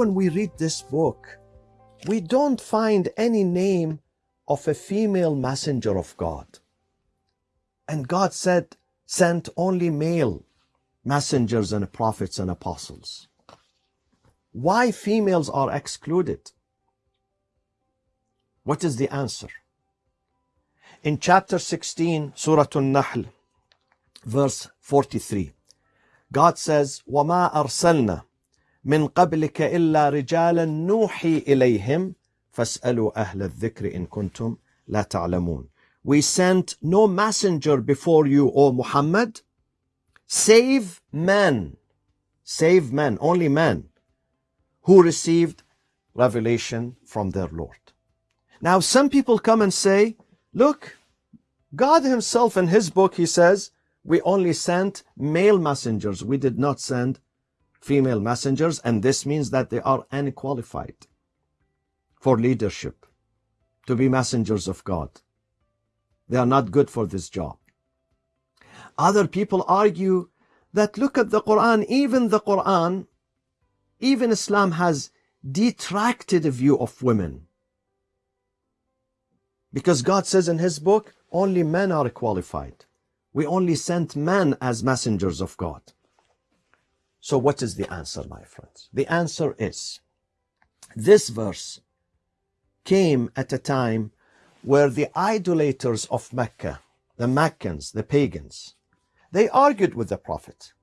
when we read this book, we don't find any name of a female messenger of God. And God said, sent only male messengers and prophets and apostles. Why females are excluded? What is the answer? In chapter 16, Surah An-Nahl, verse 43, God says, وَمَا أَرْسَلْنَا من قبلك إلا رجالا نوحي إليهم فاسألوا أهل الذكر إن كنتم لا تعلمون We sent no messenger before you, O Muhammad, save men, save men, only men, who received revelation from their Lord. Now some people come and say, look, God himself in his book, he says, we only sent male messengers. We did not send female messengers, and this means that they are unqualified for leadership, to be messengers of God. They are not good for this job. Other people argue that look at the Quran, even the Quran, even Islam has detracted a view of women. Because God says in his book, only men are qualified. We only sent men as messengers of God. So what is the answer, my friends? The answer is, this verse came at a time where the idolaters of Mecca, the Meccans, the pagans, they argued with the Prophet.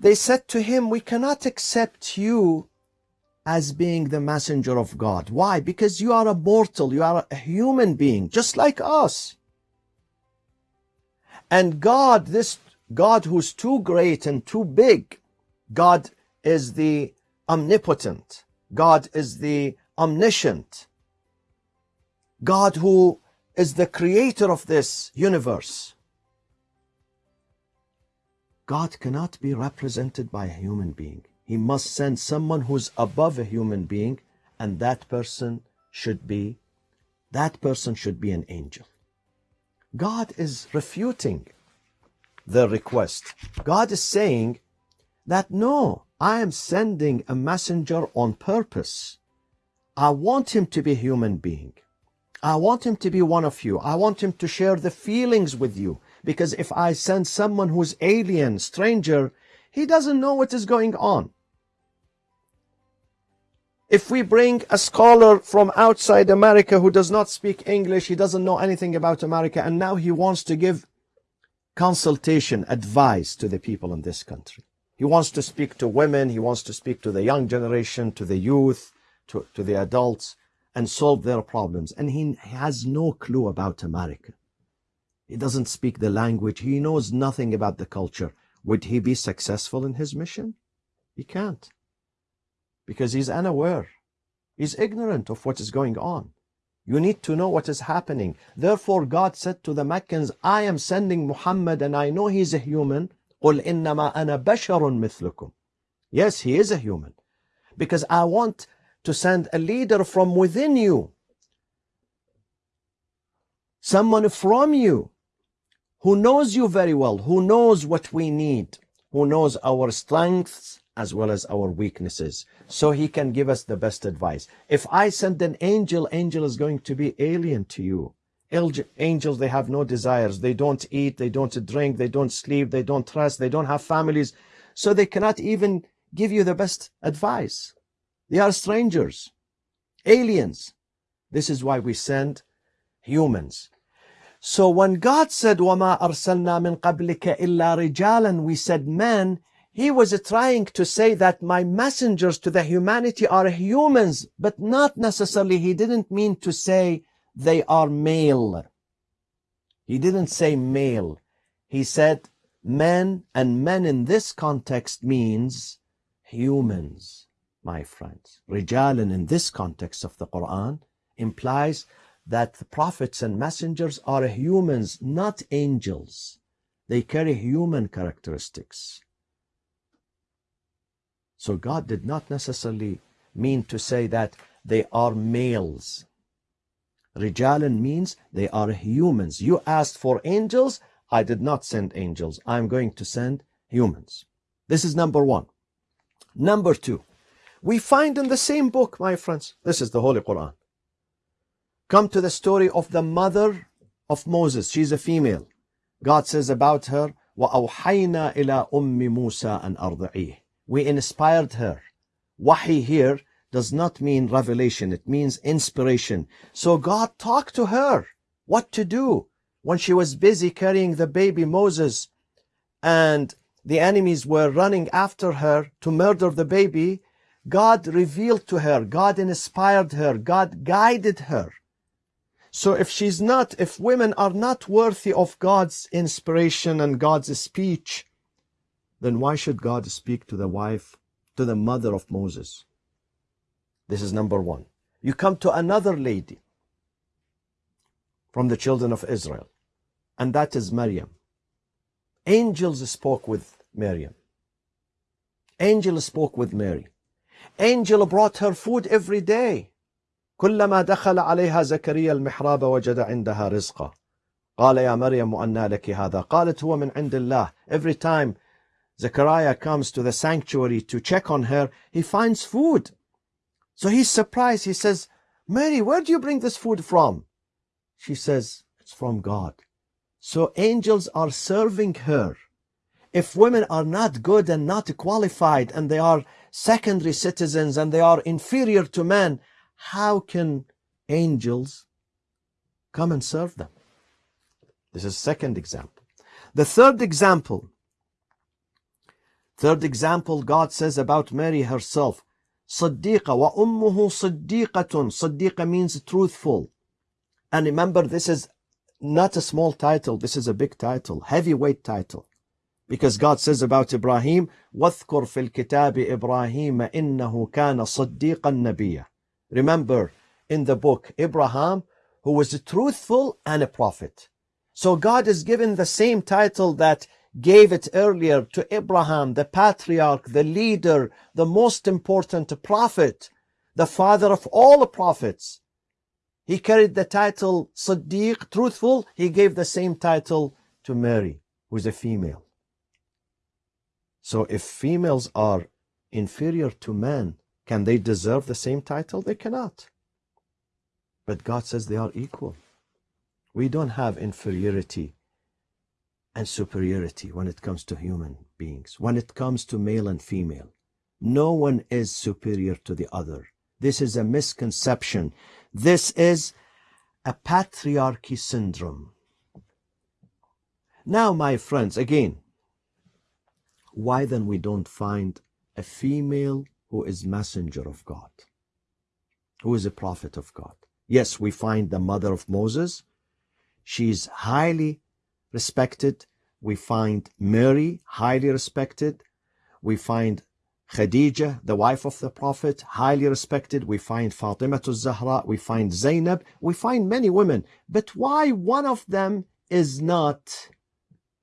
They said to him, we cannot accept you as being the messenger of God. Why? Because you are a mortal, you are a human being, just like us. And God, this God who's too great and too big. God is the omnipotent. God is the omniscient. God who is the creator of this universe. God cannot be represented by a human being. He must send someone who's above a human being and that person should be that person should be an angel. God is refuting the request. God is saying that no, I am sending a messenger on purpose. I want him to be a human being. I want him to be one of you. I want him to share the feelings with you. Because if I send someone who's alien, stranger, he doesn't know what is going on. If we bring a scholar from outside America who does not speak English, he doesn't know anything about America, and now he wants to give consultation, advice to the people in this country. He wants to speak to women, he wants to speak to the young generation, to the youth, to, to the adults, and solve their problems. And he has no clue about America. He doesn't speak the language. He knows nothing about the culture. Would he be successful in his mission? He can't. Because he's unaware. He's ignorant of what is going on. You need to know what is happening. Therefore, God said to the Meccans, I am sending Muhammad and I know he's a human. قُلْ إِنَّمَا أَنَا بَشَرٌ مِثْلُكُمْ Yes, he is a human. Because I want to send a leader from within you. Someone from you who knows you very well, who knows what we need, who knows our strengths as well as our weaknesses so he can give us the best advice if i send an angel angel is going to be alien to you angels they have no desires they don't eat they don't drink they don't sleep they don't trust they don't have families so they cannot even give you the best advice they are strangers aliens this is why we send humans so when god said وَمَا أَرْسَلْنَا مِن قَبْلِكَ إِلَّا رِجَالًا we said men he was trying to say that my messengers to the humanity are humans, but not necessarily. He didn't mean to say they are male. He didn't say male. He said men, and men in this context means humans, my friends. Rijalan in this context of the Quran implies that the prophets and messengers are humans, not angels. They carry human characteristics. So God did not necessarily mean to say that they are males. Rijalan means they are humans. You asked for angels. I did not send angels. I'm going to send humans. This is number one. Number two, We find in the same book, my friends, this is the Holy Quran. Come to the story of the mother of Moses. She's a female. God says about her, وَأَوْحَيْنَا إِلَىٰ أُمِّ مُوسَىٰ أَنْ أَرْضِعِيهِ we inspired her. Wahi here does not mean revelation. It means inspiration. So God talked to her what to do when she was busy carrying the baby Moses and the enemies were running after her to murder the baby. God revealed to her, God inspired her, God guided her. So if she's not, if women are not worthy of God's inspiration and God's speech, then why should God speak to the wife, to the mother of Moses? This is number one. You come to another lady from the children of Israel, and that is Maryam. Angels spoke with Maryam. Angel spoke with Mary. Angel brought her food every day. كلما دخل عليها زكريا المحراب وجد عندها رزقا قال يا مريم أنى لك هذا قالت هو من عند الله Every time Zechariah comes to the sanctuary to check on her, he finds food. So he's surprised. He says, Mary, where do you bring this food from? She says, it's from God. So angels are serving her. If women are not good and not qualified and they are secondary citizens and they are inferior to men, how can angels come and serve them? This is second example. The third example, third example God says about Mary herself, صديقة وأمه صديقة صديقة means truthful and remember this is not a small title this is a big title heavyweight title because God says about Ibrahim واذكر في الكتاب إبراهيم إنه كان صديقا نبيا remember in the book Abraham who was truthful and a prophet so God is given the same title that gave it earlier to Abraham, the patriarch, the leader, the most important prophet, the father of all the prophets. He carried the title Siddiq, truthful. He gave the same title to Mary, who's a female. So if females are inferior to men, can they deserve the same title? They cannot. But God says they are equal. We don't have inferiority and superiority when it comes to human beings, when it comes to male and female. No one is superior to the other. This is a misconception. This is a patriarchy syndrome. Now, my friends, again, why then we don't find a female who is messenger of God, who is a prophet of God? Yes, we find the mother of Moses. She's highly respected. We find Mary, highly respected. We find Khadija, the wife of the Prophet, highly respected. We find Fatima to Zahra. We find Zainab. We find many women. But why one of them is not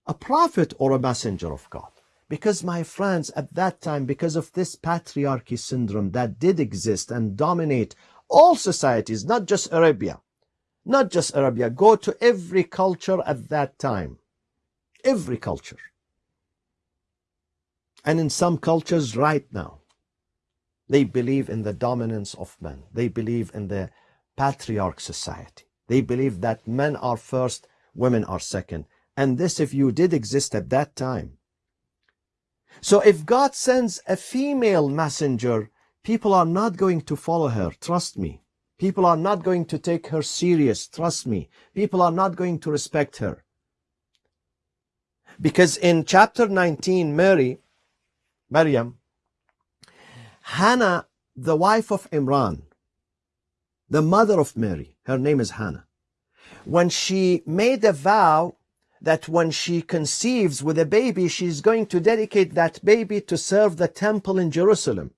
a prophet or a messenger of God? Because, my friends, at that time, because of this patriarchy syndrome that did exist and dominate all societies, not just Arabia, not just Arabia, go to every culture at that time. Every culture. And in some cultures right now, they believe in the dominance of men. They believe in the patriarch society. They believe that men are first, women are second. And this, if you did exist at that time. So if God sends a female messenger, people are not going to follow her. Trust me. People are not going to take her serious. Trust me. People are not going to respect her. Because in chapter 19, Mary, Maryam, Hannah, the wife of Imran, the mother of Mary, her name is Hannah, when she made a vow that when she conceives with a baby, she's going to dedicate that baby to serve the temple in Jerusalem.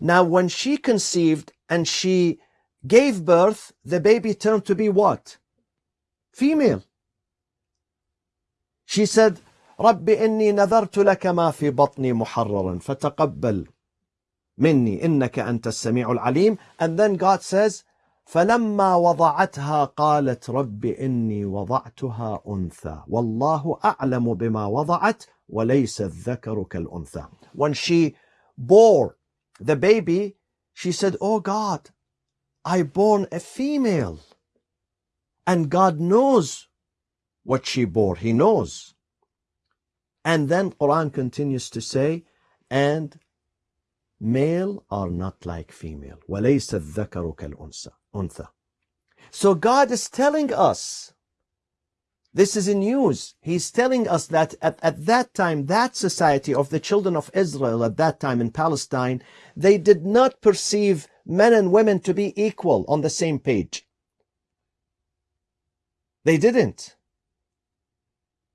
Now, when she conceived and she gave birth, the baby turned to be what? Female. She said, رب إني نذرت لك ما في بطني محررا فتقبل مني إنك أنت السميع العليم and then God says فلما وضعتها قالت رب إني وضعتها أنثى والله أعلم بما وضعت وليس الذكر كالأنثى when she bore the baby, she said, Oh God, I born a female. And God knows what she bore. He knows. And then Quran continues to say, and male are not like female. وَلَيْسَ الذَّكَرُ كَالْأُنثَى So God is telling us, this is in news. He's telling us that at, at that time, that society of the children of Israel at that time in Palestine, they did not perceive men and women to be equal on the same page. They didn't.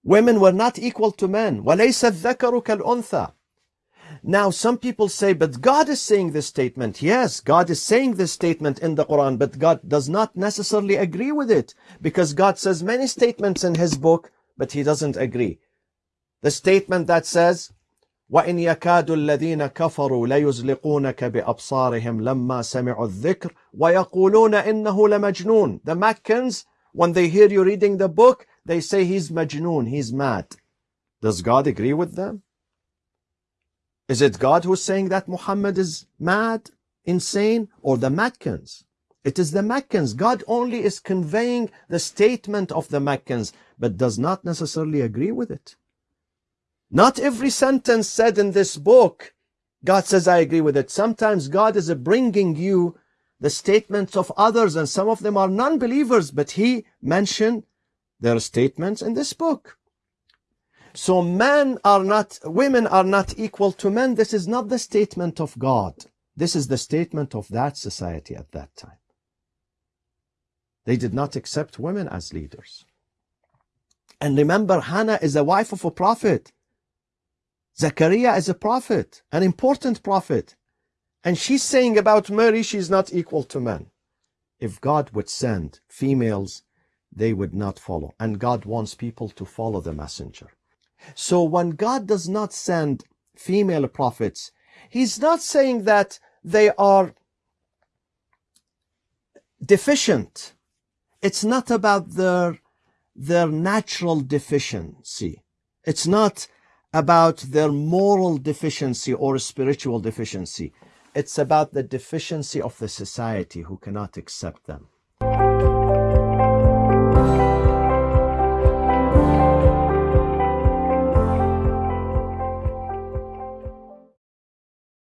Women were not equal to men. وَلَيْسَ الذَّكَرُ كَالْأُنثَى Now some people say, but God is saying this statement. Yes, God is saying this statement in the Quran, but God does not necessarily agree with it because God says many statements in his book, but he doesn't agree. The statement that says, وإن يكاد الذين كفروا ليزلقونك بأبصارهم لما سمعوا الذكر ويقولون إنه لمجنون The Meccans, when they hear you reading the book, they say he's majnoon, he's mad. Does God agree with them? Is it God who's saying that Muhammad is mad, insane, or the Meccans? It is the Meccans. God only is conveying the statement of the Meccans, but does not necessarily agree with it. Not every sentence said in this book, God says, I agree with it. Sometimes God is bringing you the statements of others, and some of them are non-believers, but He mentioned their statements in this book. So men are not, women are not equal to men. This is not the statement of God. This is the statement of that society at that time. They did not accept women as leaders. And remember, Hannah is a wife of a prophet. Zechariah is a prophet, an important prophet. And she's saying about Mary, she's not equal to men. If God would send females they would not follow. And God wants people to follow the messenger. So when God does not send female prophets, he's not saying that they are deficient. It's not about their, their natural deficiency. It's not about their moral deficiency or spiritual deficiency. It's about the deficiency of the society who cannot accept them.